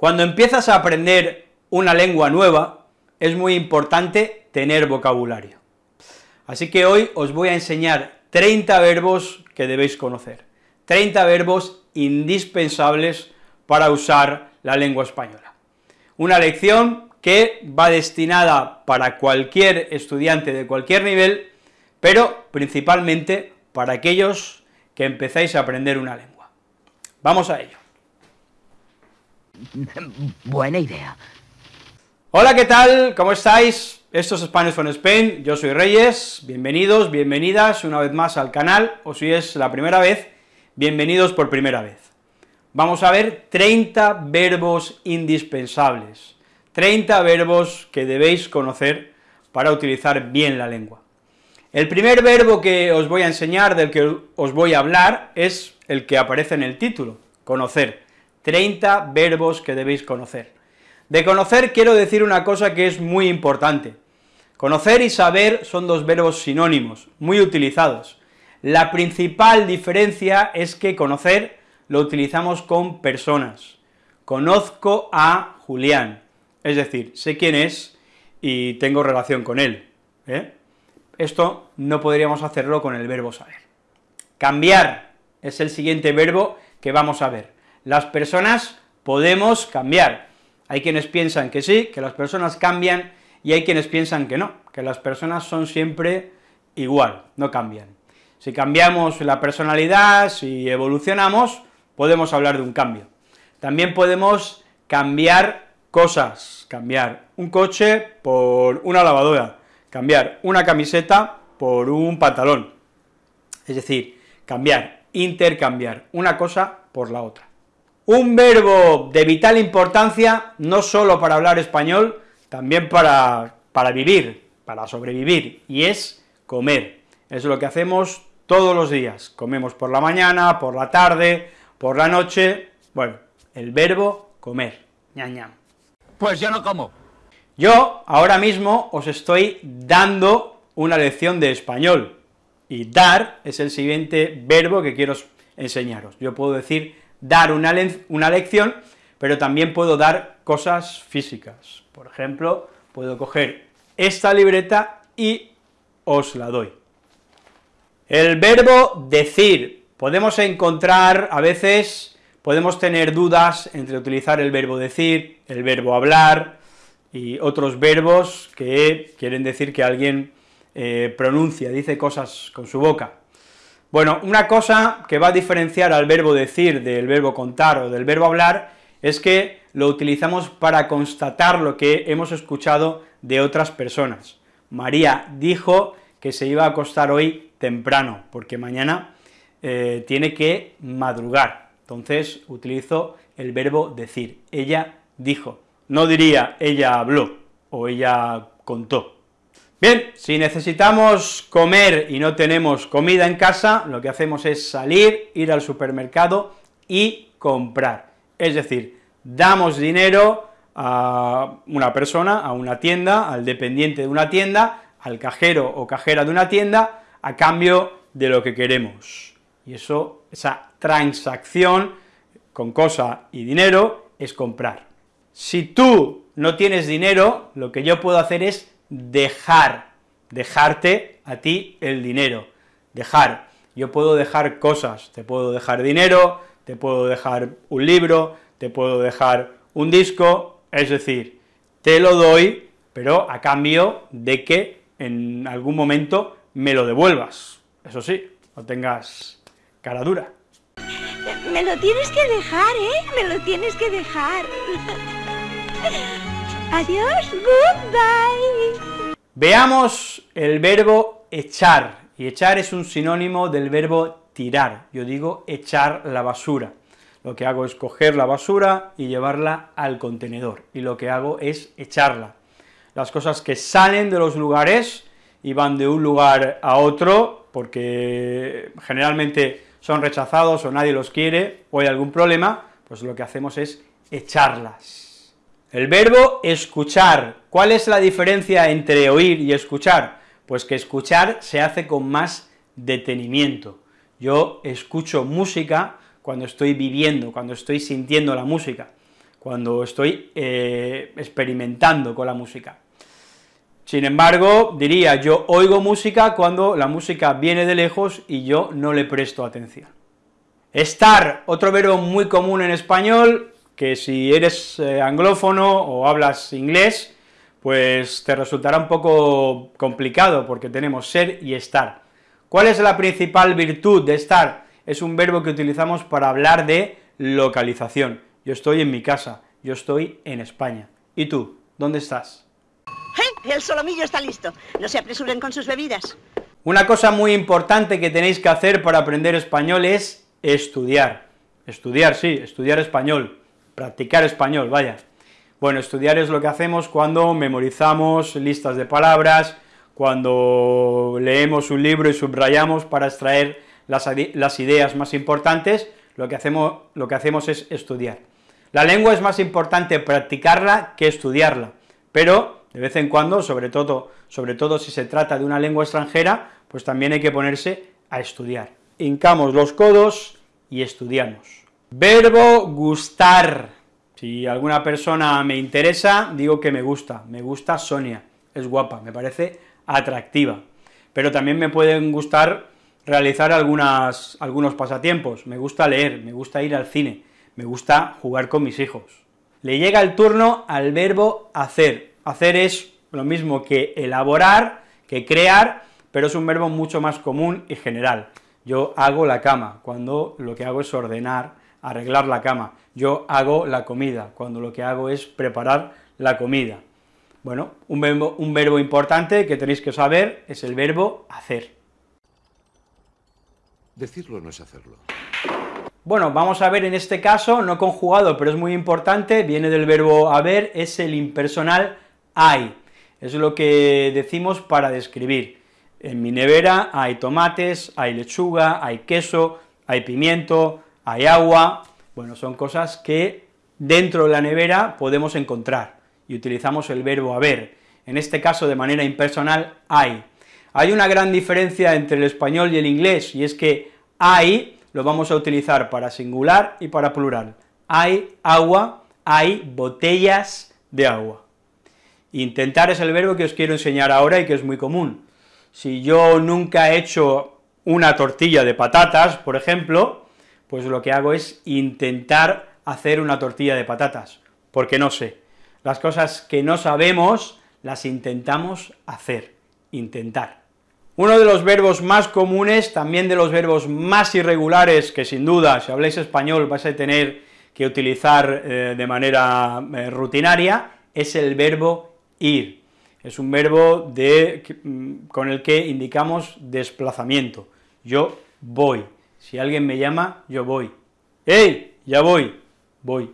Cuando empiezas a aprender una lengua nueva, es muy importante tener vocabulario. Así que hoy os voy a enseñar 30 verbos que debéis conocer, 30 verbos indispensables para usar la lengua española. Una lección que va destinada para cualquier estudiante de cualquier nivel, pero principalmente para aquellos que empezáis a aprender una lengua. Vamos a ello. Buena idea. Hola, ¿qué tal? ¿Cómo estáis? Esto es Spanish from Spain, yo soy Reyes, bienvenidos, bienvenidas una vez más al canal, o si es la primera vez, bienvenidos por primera vez. Vamos a ver 30 verbos indispensables, 30 verbos que debéis conocer para utilizar bien la lengua. El primer verbo que os voy a enseñar, del que os voy a hablar, es el que aparece en el título, conocer. 30 verbos que debéis conocer. De conocer quiero decir una cosa que es muy importante. Conocer y saber son dos verbos sinónimos, muy utilizados. La principal diferencia es que conocer lo utilizamos con personas. Conozco a Julián, es decir, sé quién es y tengo relación con él. ¿eh? Esto no podríamos hacerlo con el verbo saber. Cambiar es el siguiente verbo que vamos a ver. Las personas podemos cambiar. Hay quienes piensan que sí, que las personas cambian, y hay quienes piensan que no, que las personas son siempre igual, no cambian. Si cambiamos la personalidad, si evolucionamos, podemos hablar de un cambio. También podemos cambiar cosas, cambiar un coche por una lavadora, cambiar una camiseta por un pantalón, es decir, cambiar, intercambiar una cosa por la otra. Un verbo de vital importancia, no solo para hablar español, también para, para vivir, para sobrevivir, y es comer. Es lo que hacemos todos los días, comemos por la mañana, por la tarde, por la noche, bueno, el verbo comer, ñam, ñam. Pues yo no como. Yo ahora mismo os estoy dando una lección de español, y dar es el siguiente verbo que quiero enseñaros. Yo puedo decir dar una, una lección, pero también puedo dar cosas físicas. Por ejemplo, puedo coger esta libreta y os la doy. El verbo decir, podemos encontrar, a veces, podemos tener dudas entre utilizar el verbo decir, el verbo hablar, y otros verbos que quieren decir que alguien eh, pronuncia, dice cosas con su boca. Bueno, una cosa que va a diferenciar al verbo decir del verbo contar o del verbo hablar es que lo utilizamos para constatar lo que hemos escuchado de otras personas. María dijo que se iba a acostar hoy temprano, porque mañana eh, tiene que madrugar. Entonces utilizo el verbo decir. Ella dijo. No diría ella habló o ella contó. Bien, si necesitamos comer y no tenemos comida en casa, lo que hacemos es salir, ir al supermercado y comprar. Es decir, damos dinero a una persona, a una tienda, al dependiente de una tienda, al cajero o cajera de una tienda, a cambio de lo que queremos. Y eso, esa transacción con cosa y dinero es comprar. Si tú no tienes dinero, lo que yo puedo hacer es dejar, dejarte a ti el dinero, dejar. Yo puedo dejar cosas, te puedo dejar dinero, te puedo dejar un libro, te puedo dejar un disco, es decir, te lo doy, pero a cambio de que en algún momento me lo devuelvas. Eso sí, no tengas cara dura. Me lo tienes que dejar, ¿eh? Me lo tienes que dejar. Adiós, goodbye. Veamos el verbo echar, y echar es un sinónimo del verbo tirar, yo digo echar la basura. Lo que hago es coger la basura y llevarla al contenedor, y lo que hago es echarla. Las cosas que salen de los lugares y van de un lugar a otro, porque generalmente son rechazados o nadie los quiere, o hay algún problema, pues lo que hacemos es echarlas. El verbo escuchar, ¿cuál es la diferencia entre oír y escuchar? Pues que escuchar se hace con más detenimiento. Yo escucho música cuando estoy viviendo, cuando estoy sintiendo la música. cuando estoy eh, experimentando con la música. Sin embargo, diría, yo oigo música cuando la música viene de lejos y yo no le presto atención. Estar, otro verbo muy común en español, que si eres eh, anglófono o hablas inglés, pues te resultará un poco complicado, porque tenemos ser y estar. ¿Cuál es la principal virtud de estar? Es un verbo que utilizamos para hablar de localización. Yo estoy en mi casa, yo estoy en España. ¿Y tú? ¿Dónde estás? ¡Eh! El solomillo está listo. No se apresuren con sus bebidas. Una cosa muy importante que tenéis que hacer para aprender español es estudiar. Estudiar, sí, estudiar español, practicar español, vaya. Bueno, estudiar es lo que hacemos cuando memorizamos listas de palabras, cuando leemos un libro y subrayamos para extraer las, ideas más importantes, lo que, hacemos, lo que hacemos es estudiar. La lengua es más importante practicarla que estudiarla, pero de vez en cuando, sobre todo, sobre todo si se trata de una lengua extranjera, pues también hay que ponerse a estudiar. Hincamos los codos y estudiamos. Verbo gustar. Si alguna persona me interesa, digo que me gusta. Me gusta Sonia, es guapa, me parece atractiva. Pero también me pueden gustar realizar algunos pasatiempos. Me gusta leer, me gusta ir al cine, me gusta jugar con mis hijos. Le llega el turno al verbo hacer. Hacer es lo mismo que elaborar, que crear, pero es un verbo mucho más común y general. Yo hago la cama, cuando lo que hago es ordenar, arreglar la cama. Yo hago la comida, cuando lo que hago es preparar la comida. Bueno, un verbo, un verbo importante que tenéis que saber es el verbo hacer. Decirlo no es hacerlo. Bueno, vamos a ver en este caso, no conjugado, pero es muy importante, viene del verbo haber, es el impersonal hay, es lo que decimos para describir. En mi nevera hay tomates, hay lechuga, hay queso, hay pimiento, hay agua, bueno, son cosas que dentro de la nevera podemos encontrar, y utilizamos el verbo haber, en este caso de manera impersonal, hay. Hay una gran diferencia entre el español y el inglés, y es que hay lo vamos a utilizar para singular y para plural. Hay agua, hay botellas de agua. Intentar es el verbo que os quiero enseñar ahora y que es muy común. Si yo nunca he hecho una tortilla de patatas, por ejemplo, pues lo que hago es intentar hacer una tortilla de patatas, porque no sé. Las cosas que no sabemos las intentamos hacer, intentar. Uno de los verbos más comunes, también de los verbos más irregulares, que sin duda, si habláis español, vais a tener que utilizar eh, de manera eh, rutinaria, es el verbo ir. Es un verbo de, mm, con el que indicamos desplazamiento. Yo voy. Si alguien me llama, yo voy. ¡Ey! Ya voy. Voy.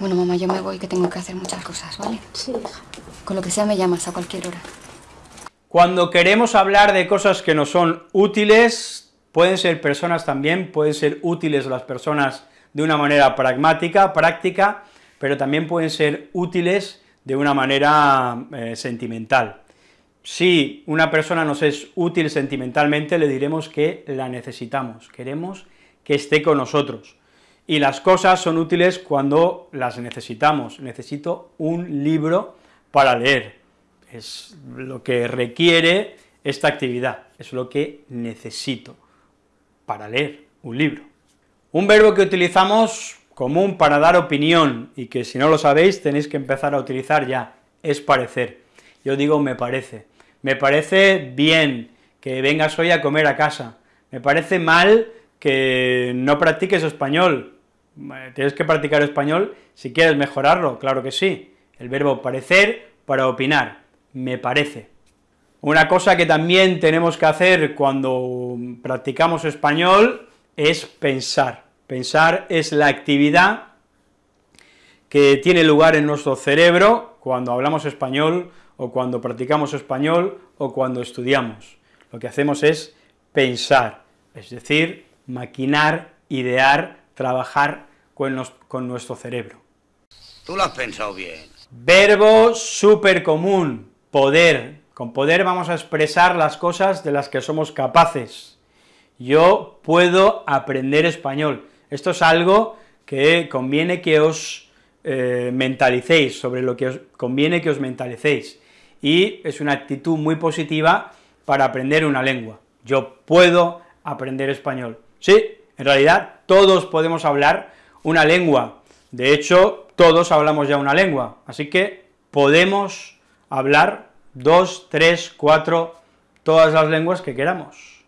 Bueno, mamá, yo me voy, que tengo que hacer muchas cosas, ¿vale? Sí, hija. Con lo que sea me llamas a cualquier hora. Cuando queremos hablar de cosas que nos son útiles, pueden ser personas también, pueden ser útiles las personas de una manera pragmática, práctica, pero también pueden ser útiles de una manera eh, sentimental. Si una persona nos es útil sentimentalmente, le diremos que la necesitamos, queremos que esté con nosotros. Y las cosas son útiles cuando las necesitamos. Necesito un libro para leer, es lo que requiere esta actividad, es lo que necesito para leer un libro. Un verbo que utilizamos común para dar opinión, y que si no lo sabéis tenéis que empezar a utilizar ya, es parecer. Yo digo me parece. Me parece bien que vengas hoy a comer a casa. Me parece mal que no practiques español. Tienes que practicar español si quieres mejorarlo, claro que sí. El verbo parecer para opinar me parece. Una cosa que también tenemos que hacer cuando practicamos español es pensar. Pensar es la actividad que tiene lugar en nuestro cerebro cuando hablamos español, o cuando practicamos español, o cuando estudiamos. Lo que hacemos es pensar, es decir, maquinar, idear, trabajar con, con nuestro cerebro. Tú lo has pensado bien. Verbo súper común, poder. Con poder vamos a expresar las cosas de las que somos capaces. Yo puedo aprender español. Esto es algo que conviene que os eh, mentalicéis, sobre lo que os conviene que os mentalicéis, y es una actitud muy positiva para aprender una lengua. Yo puedo aprender español. Sí, en realidad todos podemos hablar una lengua, de hecho, todos hablamos ya una lengua, así que podemos hablar dos, tres, cuatro, todas las lenguas que queramos,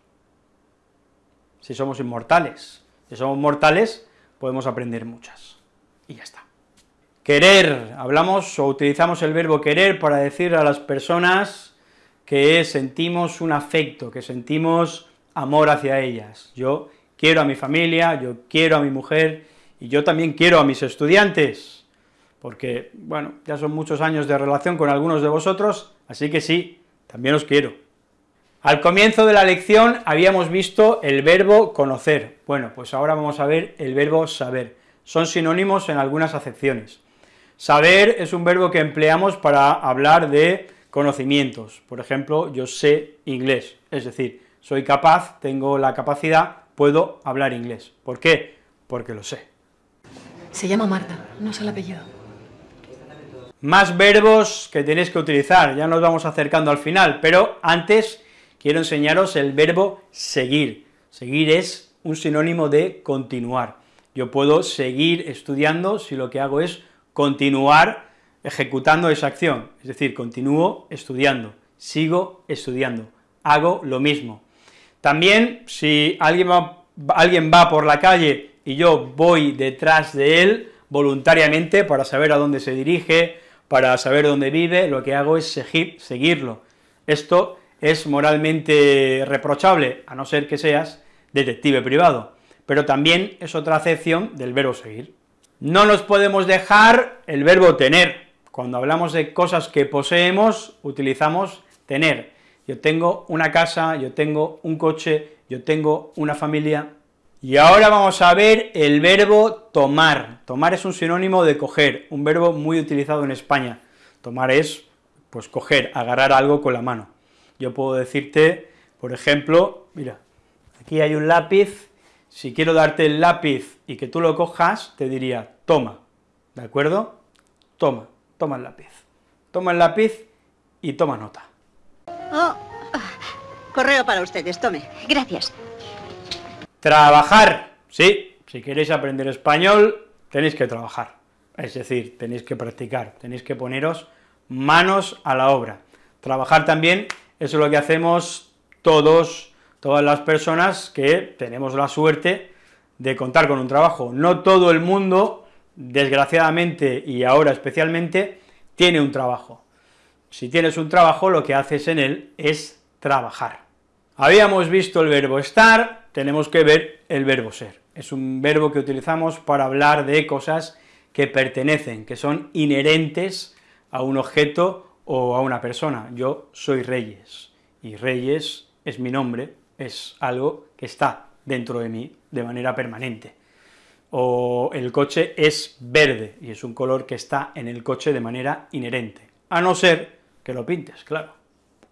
si somos inmortales. Si somos mortales, podemos aprender muchas, y ya está. Querer, hablamos o utilizamos el verbo querer para decir a las personas que sentimos un afecto, que sentimos amor hacia ellas. Yo quiero a mi familia, yo quiero a mi mujer, y yo también quiero a mis estudiantes, porque, bueno, ya son muchos años de relación con algunos de vosotros, así que sí, también os quiero. Al comienzo de la lección habíamos visto el verbo conocer, bueno, pues ahora vamos a ver el verbo saber, son sinónimos en algunas acepciones. Saber es un verbo que empleamos para hablar de conocimientos, por ejemplo, yo sé inglés, es decir, soy capaz, tengo la capacidad, puedo hablar inglés. ¿Por qué? Porque lo sé. Se llama Marta, no sé el apellido. Más verbos que tenéis que utilizar, ya nos vamos acercando al final, pero antes quiero enseñaros el verbo seguir. Seguir es un sinónimo de continuar. Yo puedo seguir estudiando si lo que hago es continuar ejecutando esa acción, es decir, continúo estudiando, sigo estudiando, hago lo mismo. También, si alguien va, alguien va por la calle y yo voy detrás de él voluntariamente para saber a dónde se dirige, para saber dónde vive, lo que hago es seguir, seguirlo. Esto es moralmente reprochable, a no ser que seas detective privado, pero también es otra acepción del verbo seguir. No nos podemos dejar el verbo tener. Cuando hablamos de cosas que poseemos, utilizamos tener. Yo tengo una casa, yo tengo un coche, yo tengo una familia, y ahora vamos a ver el verbo tomar. Tomar es un sinónimo de coger, un verbo muy utilizado en España. Tomar es, pues, coger, agarrar algo con la mano. Yo puedo decirte, por ejemplo, mira, aquí hay un lápiz, si quiero darte el lápiz y que tú lo cojas, te diría, toma, ¿de acuerdo? Toma, toma el lápiz. Toma el lápiz y toma nota. Oh, correo para ustedes, tome. Gracias. Trabajar, sí, si queréis aprender español, tenéis que trabajar, es decir, tenéis que practicar, tenéis que poneros manos a la obra. Trabajar también, eso es lo que hacemos todos, todas las personas que tenemos la suerte de contar con un trabajo. No todo el mundo, desgraciadamente, y ahora especialmente, tiene un trabajo. Si tienes un trabajo, lo que haces en él es trabajar. Habíamos visto el verbo estar, tenemos que ver el verbo ser. Es un verbo que utilizamos para hablar de cosas que pertenecen, que son inherentes a un objeto o a una persona. Yo soy Reyes, y Reyes es mi nombre, es algo que está dentro de mí de manera permanente. O el coche es verde, y es un color que está en el coche de manera inherente, a no ser que lo pintes, claro.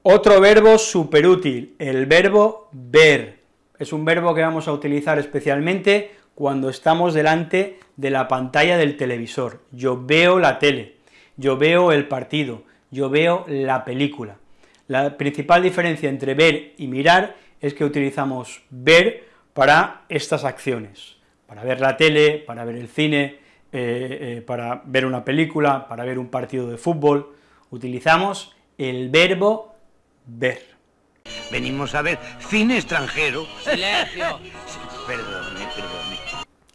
Otro verbo superútil, el verbo ver es un verbo que vamos a utilizar especialmente cuando estamos delante de la pantalla del televisor. Yo veo la tele, yo veo el partido, yo veo la película. La principal diferencia entre ver y mirar es que utilizamos ver para estas acciones, para ver la tele, para ver el cine, eh, eh, para ver una película, para ver un partido de fútbol, utilizamos el verbo ver. Venimos a ver cine extranjero. ¡Silencio! Perdone, perdone.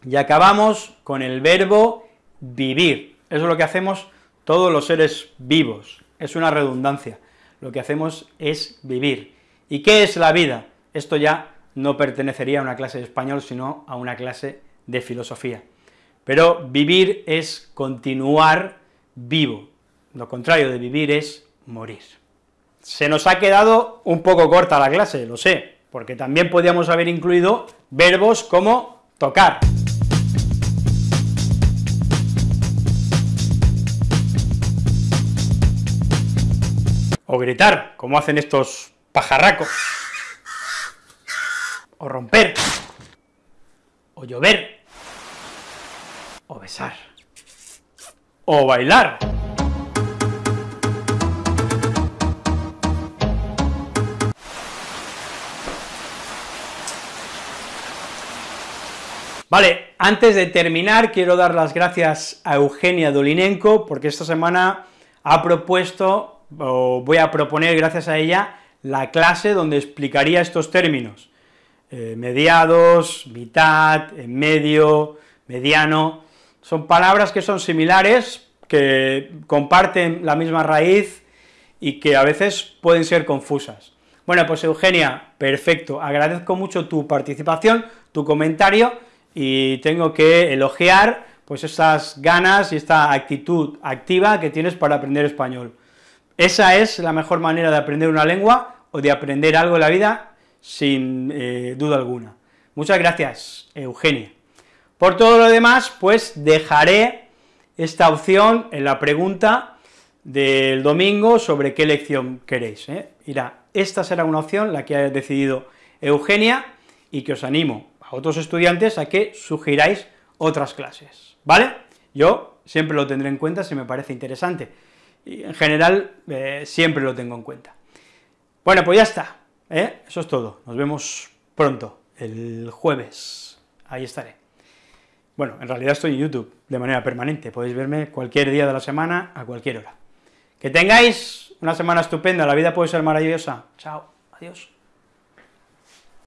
Y acabamos con el verbo vivir. Eso es lo que hacemos todos los seres vivos. Es una redundancia. Lo que hacemos es vivir. ¿Y qué es la vida? Esto ya no pertenecería a una clase de español, sino a una clase de filosofía. Pero vivir es continuar vivo. Lo contrario de vivir es morir. Se nos ha quedado un poco corta la clase, lo sé, porque también podíamos haber incluido verbos como tocar. O gritar, como hacen estos pajarracos. O romper. O llover. o besar, o bailar. Vale, antes de terminar, quiero dar las gracias a Eugenia Dolinenko, porque esta semana ha propuesto, o voy a proponer gracias a ella, la clase donde explicaría estos términos, eh, mediados, mitad, en medio, mediano, son palabras que son similares, que comparten la misma raíz y que a veces pueden ser confusas. Bueno, pues Eugenia, perfecto, agradezco mucho tu participación, tu comentario, y tengo que elogiar pues esas ganas y esta actitud activa que tienes para aprender español. Esa es la mejor manera de aprender una lengua o de aprender algo en la vida, sin eh, duda alguna. Muchas gracias, Eugenia. Por todo lo demás, pues dejaré esta opción en la pregunta del domingo sobre qué lección queréis. ¿eh? Irá, esta será una opción, la que ha decidido Eugenia, y que os animo a otros estudiantes a que sugiráis otras clases, ¿vale? Yo siempre lo tendré en cuenta si me parece interesante, y en general eh, siempre lo tengo en cuenta. Bueno, pues ya está, ¿eh? eso es todo, nos vemos pronto, el jueves, ahí estaré. Bueno, en realidad estoy en YouTube de manera permanente, podéis verme cualquier día de la semana, a cualquier hora. Que tengáis una semana estupenda, la vida puede ser maravillosa. Chao, adiós.